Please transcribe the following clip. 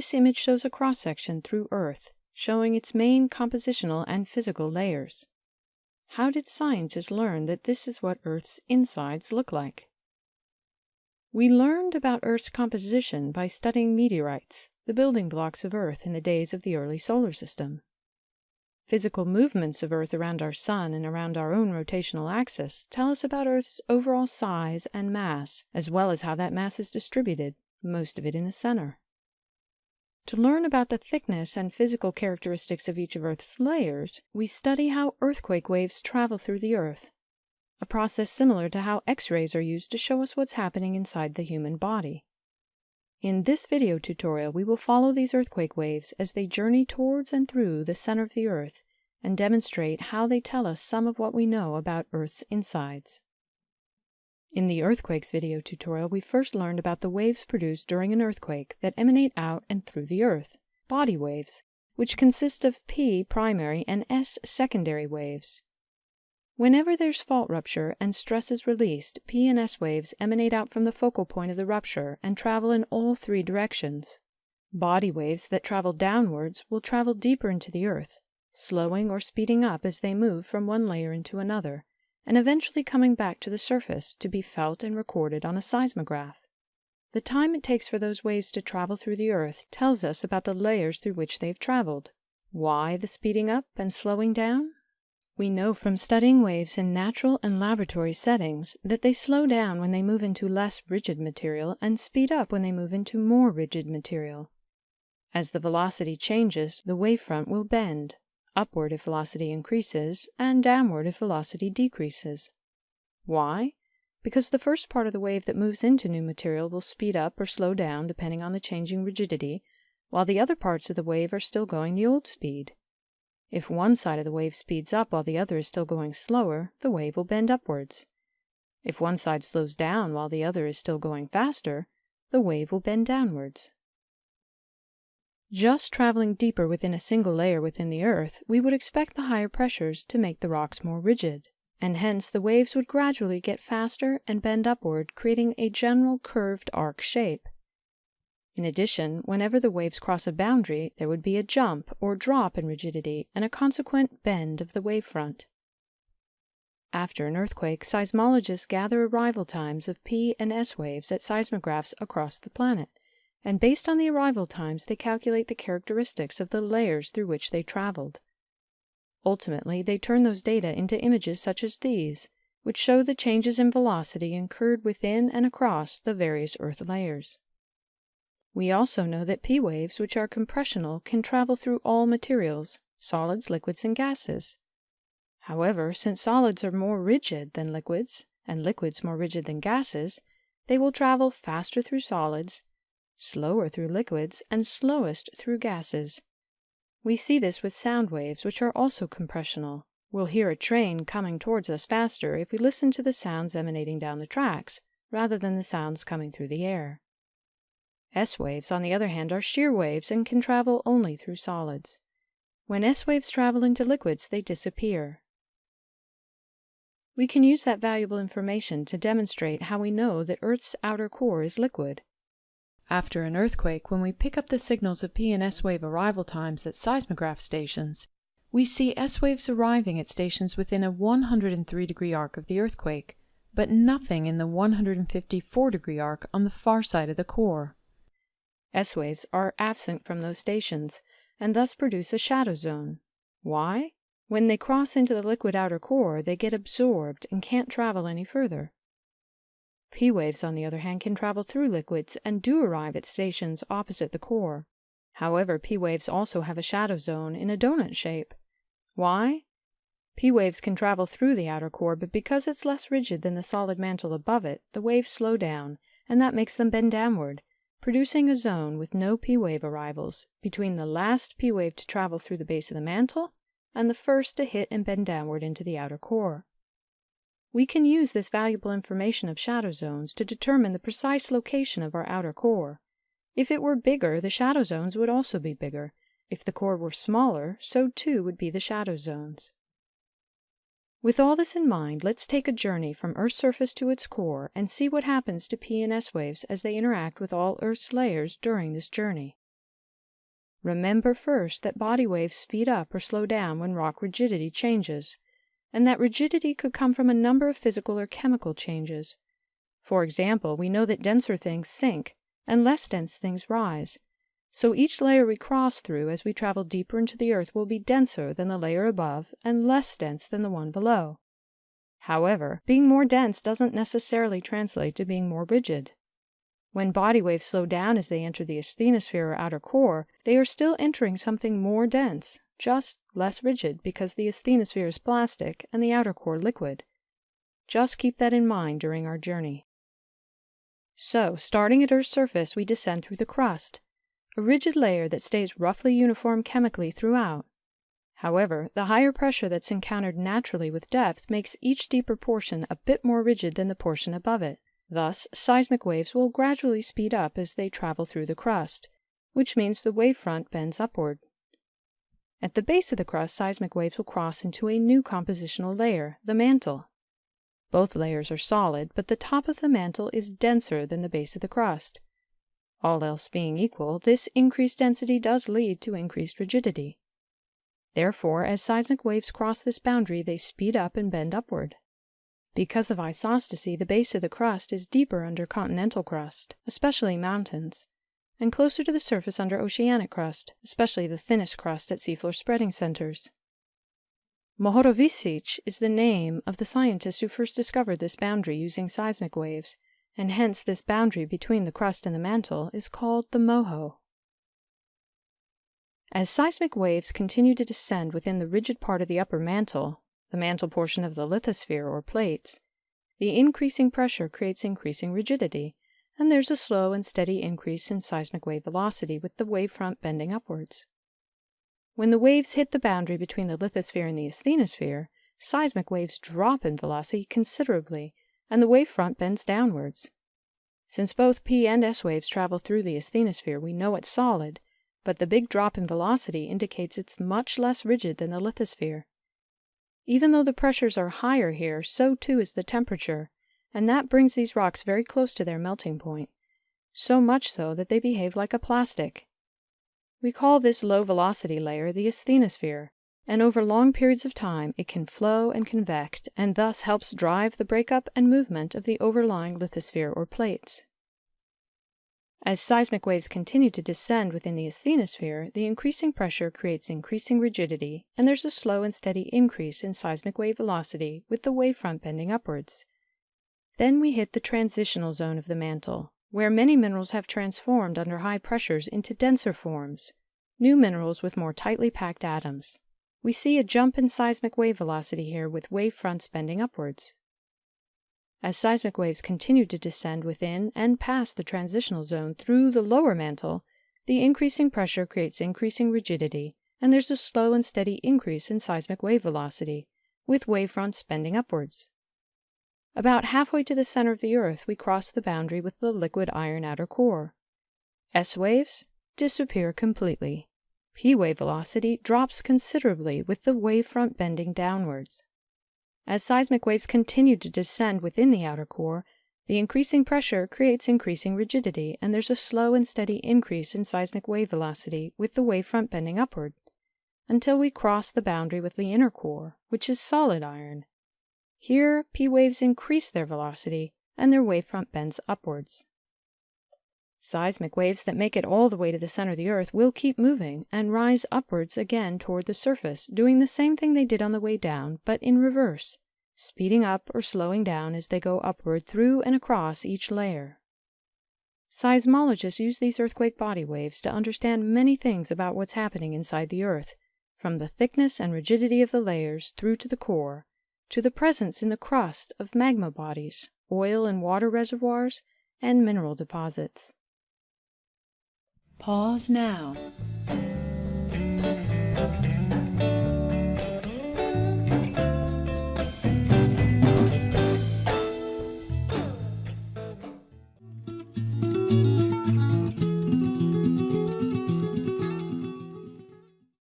This image shows a cross-section through Earth, showing its main compositional and physical layers. How did scientists learn that this is what Earth's insides look like? We learned about Earth's composition by studying meteorites, the building blocks of Earth in the days of the early solar system. Physical movements of Earth around our Sun and around our own rotational axis tell us about Earth's overall size and mass, as well as how that mass is distributed, most of it in the center. To learn about the thickness and physical characteristics of each of Earth's layers, we study how earthquake waves travel through the Earth, a process similar to how X-rays are used to show us what's happening inside the human body. In this video tutorial, we will follow these earthquake waves as they journey towards and through the center of the Earth and demonstrate how they tell us some of what we know about Earth's insides. In the earthquakes video tutorial, we first learned about the waves produced during an earthquake that emanate out and through the Earth, body waves, which consist of P primary and S secondary waves. Whenever there's fault rupture and stress is released, P and S waves emanate out from the focal point of the rupture and travel in all three directions. Body waves that travel downwards will travel deeper into the earth, slowing or speeding up as they move from one layer into another, and eventually coming back to the surface to be felt and recorded on a seismograph. The time it takes for those waves to travel through the earth tells us about the layers through which they've traveled. Why the speeding up and slowing down? We know from studying waves in natural and laboratory settings that they slow down when they move into less rigid material and speed up when they move into more rigid material. As the velocity changes, the wavefront will bend, upward if velocity increases, and downward if velocity decreases. Why? Because the first part of the wave that moves into new material will speed up or slow down depending on the changing rigidity, while the other parts of the wave are still going the old speed. If one side of the wave speeds up while the other is still going slower, the wave will bend upwards. If one side slows down while the other is still going faster, the wave will bend downwards. Just traveling deeper within a single layer within the Earth, we would expect the higher pressures to make the rocks more rigid, and hence the waves would gradually get faster and bend upward, creating a general curved arc shape. In addition, whenever the waves cross a boundary, there would be a jump or drop in rigidity and a consequent bend of the wavefront. After an earthquake, seismologists gather arrival times of P and S waves at seismographs across the planet, and based on the arrival times, they calculate the characteristics of the layers through which they traveled. Ultimately, they turn those data into images such as these, which show the changes in velocity incurred within and across the various Earth layers. We also know that P waves, which are compressional, can travel through all materials, solids, liquids, and gases. However, since solids are more rigid than liquids, and liquids more rigid than gases, they will travel faster through solids, slower through liquids, and slowest through gases. We see this with sound waves, which are also compressional. We'll hear a train coming towards us faster if we listen to the sounds emanating down the tracks, rather than the sounds coming through the air. S waves, on the other hand, are shear waves and can travel only through solids. When S waves travel into liquids, they disappear. We can use that valuable information to demonstrate how we know that Earth's outer core is liquid. After an earthquake, when we pick up the signals of P and S wave arrival times at seismograph stations, we see S waves arriving at stations within a 103 degree arc of the earthquake, but nothing in the 154 degree arc on the far side of the core. S waves are absent from those stations and thus produce a shadow zone. Why? When they cross into the liquid outer core, they get absorbed and can't travel any further. P waves, on the other hand, can travel through liquids and do arrive at stations opposite the core. However, P waves also have a shadow zone in a donut shape. Why? P waves can travel through the outer core, but because it's less rigid than the solid mantle above it, the waves slow down, and that makes them bend downward, producing a zone with no P-wave arrivals between the last P-wave to travel through the base of the mantle and the first to hit and bend downward into the outer core. We can use this valuable information of shadow zones to determine the precise location of our outer core. If it were bigger, the shadow zones would also be bigger. If the core were smaller, so too would be the shadow zones. With all this in mind, let's take a journey from Earth's surface to its core and see what happens to P and S waves as they interact with all Earth's layers during this journey. Remember first that body waves speed up or slow down when rock rigidity changes, and that rigidity could come from a number of physical or chemical changes. For example, we know that denser things sink and less dense things rise. So each layer we cross through as we travel deeper into the earth will be denser than the layer above and less dense than the one below. However, being more dense doesn't necessarily translate to being more rigid. When body waves slow down as they enter the asthenosphere or outer core, they are still entering something more dense, just less rigid because the asthenosphere is plastic and the outer core liquid. Just keep that in mind during our journey. So, starting at Earth's surface, we descend through the crust, a rigid layer that stays roughly uniform chemically throughout. However, the higher pressure that's encountered naturally with depth makes each deeper portion a bit more rigid than the portion above it. Thus, seismic waves will gradually speed up as they travel through the crust, which means the wavefront bends upward. At the base of the crust, seismic waves will cross into a new compositional layer, the mantle. Both layers are solid, but the top of the mantle is denser than the base of the crust. All else being equal, this increased density does lead to increased rigidity. Therefore, as seismic waves cross this boundary, they speed up and bend upward. Because of isostasy, the base of the crust is deeper under continental crust, especially mountains, and closer to the surface under oceanic crust, especially the thinnest crust at seafloor spreading centers. Mohorovičić is the name of the scientist who first discovered this boundary using seismic waves, and hence this boundary between the crust and the mantle is called the MOHO. As seismic waves continue to descend within the rigid part of the upper mantle, the mantle portion of the lithosphere or plates, the increasing pressure creates increasing rigidity, and there's a slow and steady increase in seismic wave velocity with the wavefront bending upwards. When the waves hit the boundary between the lithosphere and the asthenosphere, seismic waves drop in velocity considerably, and the wavefront bends downwards. Since both P and S waves travel through the asthenosphere, we know it's solid, but the big drop in velocity indicates it's much less rigid than the lithosphere. Even though the pressures are higher here, so too is the temperature, and that brings these rocks very close to their melting point, so much so that they behave like a plastic. We call this low velocity layer the asthenosphere, and over long periods of time it can flow and convect, and thus helps drive the breakup and movement of the overlying lithosphere or plates. As seismic waves continue to descend within the asthenosphere, the increasing pressure creates increasing rigidity, and there's a slow and steady increase in seismic wave velocity with the wavefront bending upwards. Then we hit the transitional zone of the mantle, where many minerals have transformed under high pressures into denser forms, new minerals with more tightly packed atoms. We see a jump in seismic wave velocity here with wave fronts bending upwards. As seismic waves continue to descend within and past the transitional zone through the lower mantle, the increasing pressure creates increasing rigidity, and there's a slow and steady increase in seismic wave velocity, with wave fronts bending upwards. About halfway to the center of the Earth, we cross the boundary with the liquid iron outer core. S waves disappear completely. P wave velocity drops considerably with the wavefront bending downwards. As seismic waves continue to descend within the outer core, the increasing pressure creates increasing rigidity, and there's a slow and steady increase in seismic wave velocity with the wavefront bending upward, until we cross the boundary with the inner core, which is solid iron. Here, P waves increase their velocity, and their wavefront bends upwards. Seismic waves that make it all the way to the center of the Earth will keep moving and rise upwards again toward the surface, doing the same thing they did on the way down, but in reverse, speeding up or slowing down as they go upward through and across each layer. Seismologists use these earthquake body waves to understand many things about what's happening inside the Earth, from the thickness and rigidity of the layers through to the core, to the presence in the crust of magma bodies, oil and water reservoirs, and mineral deposits. Pause now.